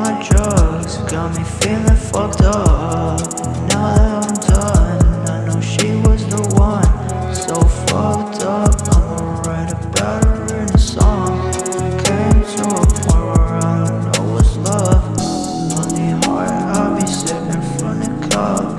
my drugs. Got me feeling fucked up. Now that I'm done I know she was the one. So fucked up I'ma write about her in a song. Came to a point where I don't know what's love. Lonely heart, I'll be sipping from the cup.